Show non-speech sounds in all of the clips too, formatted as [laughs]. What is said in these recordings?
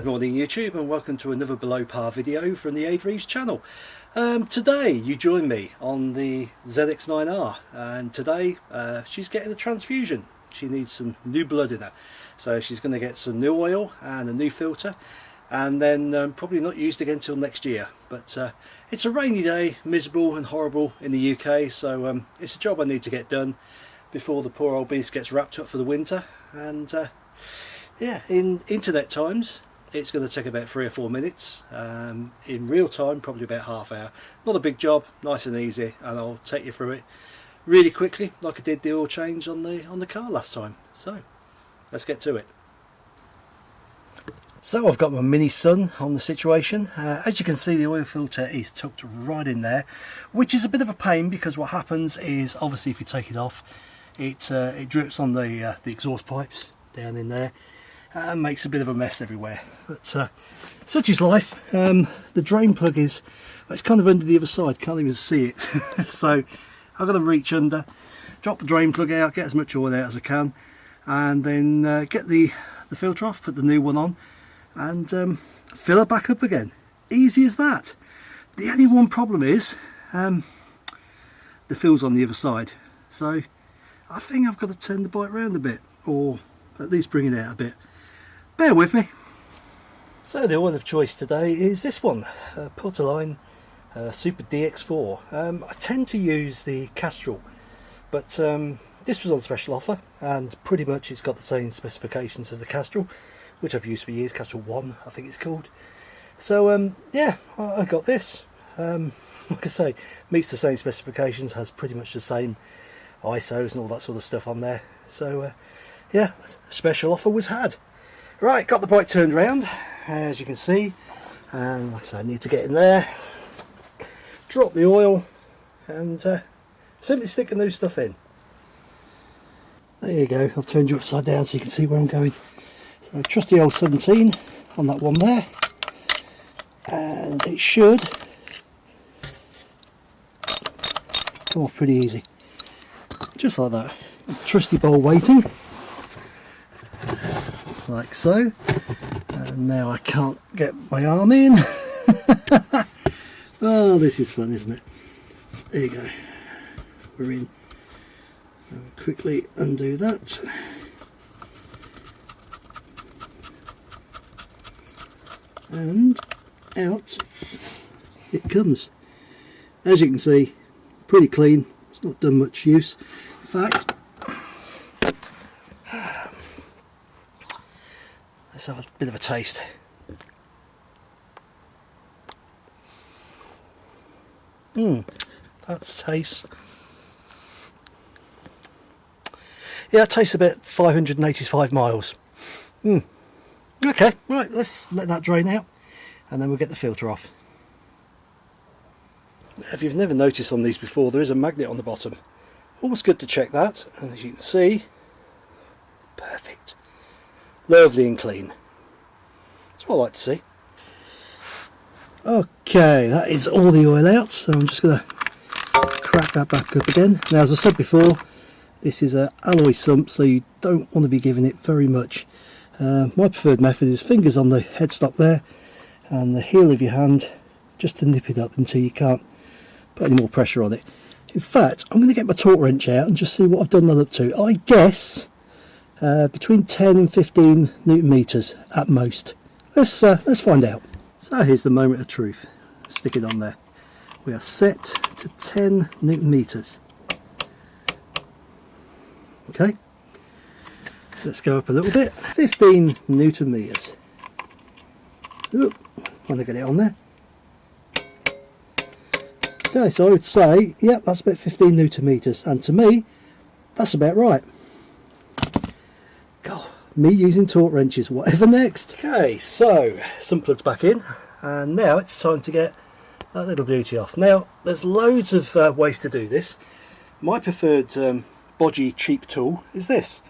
Good morning YouTube and welcome to another below par video from the Ade Reeves channel. Um, today you join me on the ZX9R and today uh, she's getting a transfusion. She needs some new blood in her. So she's going to get some new oil and a new filter and then um, probably not used again until next year. But uh, it's a rainy day, miserable and horrible in the UK so um, it's a job I need to get done before the poor old beast gets wrapped up for the winter and uh, yeah in internet times it's going to take about three or four minutes. Um, in real time probably about half hour. Not a big job nice and easy and I'll take you through it really quickly like I did the oil change on the on the car last time. So let's get to it. So I've got my mini sun on the situation. Uh, as you can see the oil filter is tucked right in there which is a bit of a pain because what happens is obviously if you take it off it uh, it drips on the uh, the exhaust pipes down in there and makes a bit of a mess everywhere but uh, such is life. Um, the drain plug is it's kind of under the other side can't even see it. [laughs] So I've got to reach under drop the drain plug out get as much oil out as I can and then uh, get the the filter off put the new one on and um, fill it back up again. Easy as that. The only one problem is um, the fill's on the other side. So I think I've got to turn the bike around a bit or at least bring it out a bit bear with me. So the oil of choice today is this one, uh, Putoline uh, Super DX4. Um, I tend to use the Castrol, but um, this was on special offer and pretty much it's got the same specifications as the Castrol, which I've used for years, Castrol 1 I think it's called. So um, yeah, I, I, got this. Um, [laughs] like I say, meets the same specifications, has pretty much the same ISOs and all that sort of stuff on there. So uh, yeah, special offer was had. Right, got the bike turned around, as you can see. And like I said, I need to get in there, drop the oil, and uh, simply stick the new stuff in. There you go, I've turned you upside down so you can see where I'm going. So trusty old 17 on that one there. And it should come off pretty easy. Just like that. Trusty bowl waiting like so. And now I can't get my arm in. [laughs] Oh this is fun isn't it? There you go. We're in. I'll quickly undo that. And out it comes. As you can see pretty clean. It's not done much use. In fact Let's have a bit of a taste. Mmm, that tastes... Yeah, it tastes about 585 miles. Hmm. Okay, right, let's let that drain out and then we'll get the filter off. If you've never noticed on these before, there is a magnet on the bottom. Always good to check that, and as you can see, perfect lovely and clean. That's what I like to see. Okay, that is all the oil out, so I'm just going to crack that back up again. Now, as I said before, this is a alloy sump, so you don't want to be giving it very much. Uh, my preferred method is fingers on the headstock there, and the heel of your hand, just to nip it up until you can't put any more pressure on it. In fact, I'm going to get my torque wrench out and just see what I've done that up to. I guess uh, between 10 and 15 newton meters at most. Let's, uh, let's find out. So here's the moment of truth. Stick it on there. We are set to 10 newton meters. Okay, let's go up a little bit. 15 newton meters. Oop, want to get it on there. Okay, so I would say, yep, that's about 15 newton meters, and to me, that's about right me using torque wrenches whatever next. Okay so sump plugs back in and now it's time to get that little beauty off. Now there's loads of uh, ways to do this. My preferred um, bodgy cheap tool is this.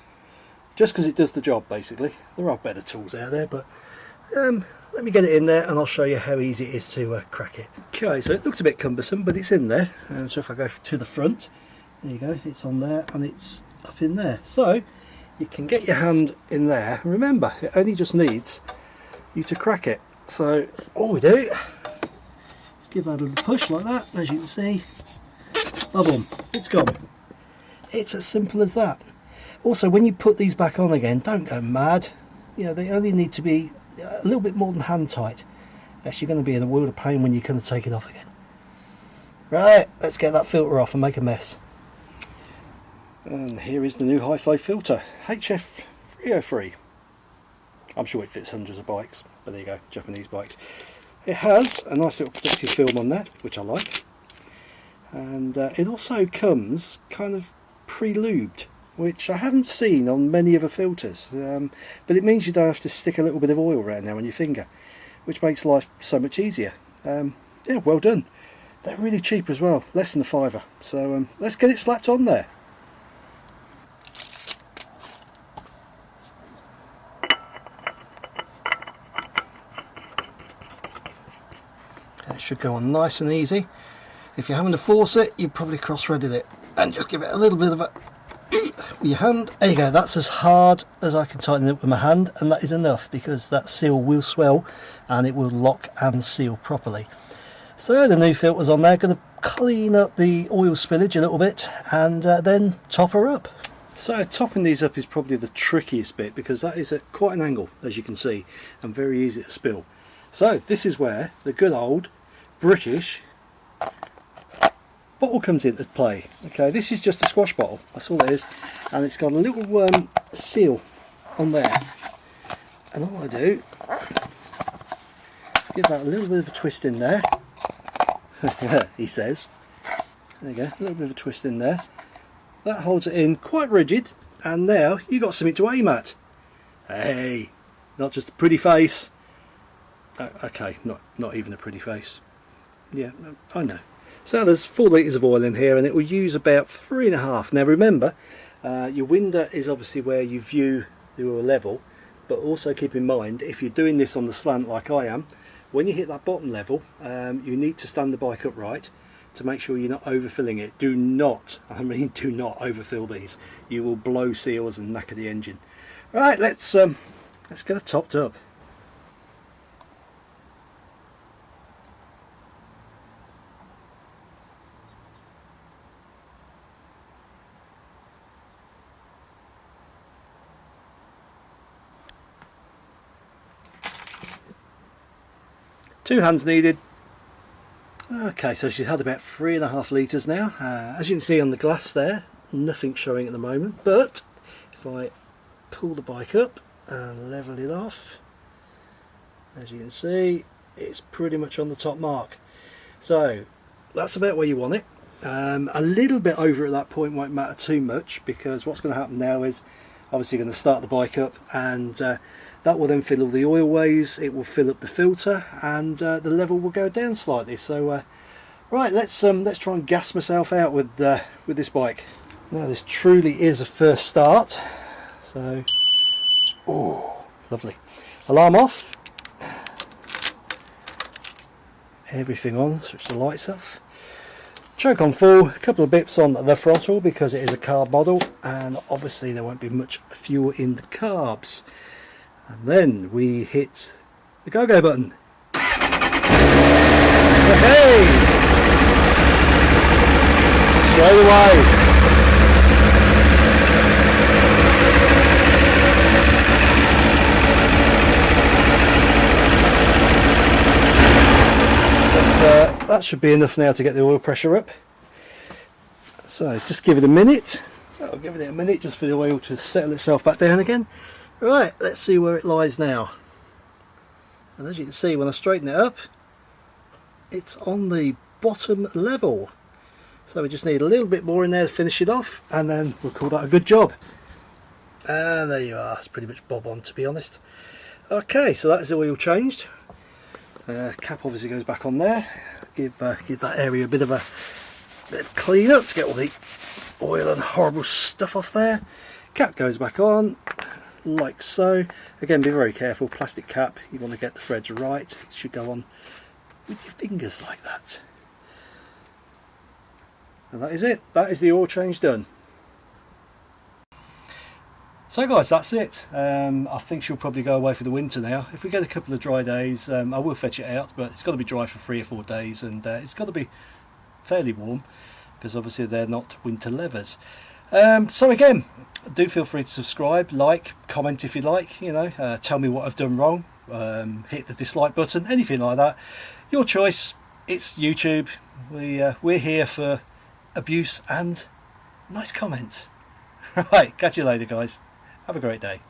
Just because it does the job basically. There are better tools out there but um, let me get it in there and I'll show you how easy it is to uh, crack it. Okay so it looks a bit cumbersome but it's in there. And so if I go to the front there you go it's on there and it's up in there. So you can get your hand in there remember it only just needs you to crack it. So all we do is give that a little push like that, as you can see, boom, it's gone. It's as simple as that. Also, when you put these back on again, don't go mad. You know, they only need to be a little bit more than hand tight. You're going to be in a world of pain when you're going to take it off again. Right, let's get that filter off and make a mess. And here is the new HiFlo filter, HF303. I'm sure it fits hundreds of bikes, but there you go, Japanese bikes. It has a nice little protective film on there, which I like. And uh, it also comes kind of pre-lubed, which I haven't seen on many other filters. Um, but it means you don't have to stick a little bit of oil around there on your finger, which makes life so much easier. Um, yeah, well done. They're really cheap as well, less than a fiver. So um, let's get it slapped on there. Should go on nice and easy. If you're having to force it, you probably cross-threaded it. And just give it a little bit of a with [clears throat] your hand. There you go, that's as hard as I can tighten it with my hand and that is enough because that seal will swell and it will lock and seal properly. So the new filter's on there, going to clean up the oil spillage a little bit and uh, then top her up. So topping these up is probably the trickiest bit because that is at quite an angle as you can see and very easy to spill. So this is where the good old British bottle comes into play. Okay, this is just a squash bottle, that's all it is, and it's got a little um, seal on there. And all I do give that a little bit of a twist in there. [laughs] he says. There you go, a little bit of a twist in there. That holds it in quite rigid, and now you've got something to aim at. Hey, not just a pretty face. Uh, okay, not not even a pretty face yeah I know. So there's four litres of oil in here and it will use about three and a half. Now remember uh, your window is obviously where you view the oil level but also keep in mind if you're doing this on the slant like I am when you hit that bottom level um, you need to stand the bike upright to make sure you're not overfilling it. Do not [laughs] I mean do not overfill these. You will blow seals and knacker the engine. Right let's um, let's get it topped up 2 hands needed. Okay, so she's had about three and a half litres now. Uh, as you can see on the glass there, nothing showing at the moment, but if I pull the bike up and level it off, as you can see, it's pretty much on the top mark. So that's about where you want it. Um, a little bit over at that point won't matter too much because what's going to happen now is obviously going to start the bike up and uh, that will then fill all the oil ways it will fill up the filter and uh, the level will go down slightly. So uh, right let's um, let's try and gas myself out with uh, with this bike. Now this truly is a first start. So oh lovely. Alarm off. Everything on switch the lights off. Choke on full a couple of bips on the throttle because it is a carb model and obviously there won't be much fuel in the carbs and then we hit the go-go button. Hey! Straight away. Uh, that should be enough now to get the oil pressure up. So just give it a minute. So I'll give it a minute just for the oil to settle itself back down again. Right, let's see where it lies now. And as you can see, when I straighten it up, it's on the bottom level. So we just need a little bit more in there to finish it off, and then we'll call that a good job. And there you are, it's pretty much bob on to be honest. Okay, so that's the oil changed. Uh, cap obviously goes back on there. Give uh, give that area a bit of a bit of clean up to get all the oil and horrible stuff off there. Cap goes back on, like so. Again, be very careful, plastic cap, you want to get the threads right. It should go on with your fingers like that. And that is it. That is the oil change done. So guys, that's it. Um, I think she'll probably go away for the winter now. If we get a couple of dry days, um, I will fetch it out, but it's got to be dry for three or four days, and uh, it's got to be fairly warm, because obviously they're not winter levers. Um, so again, do feel free to subscribe, like, comment if you like, you know, uh, tell me what I've done wrong, um, hit the dislike button, anything like that. Your choice, it's YouTube. We, uh, we're here for abuse and nice comments. [laughs] Right, catch you later guys. Have a great day.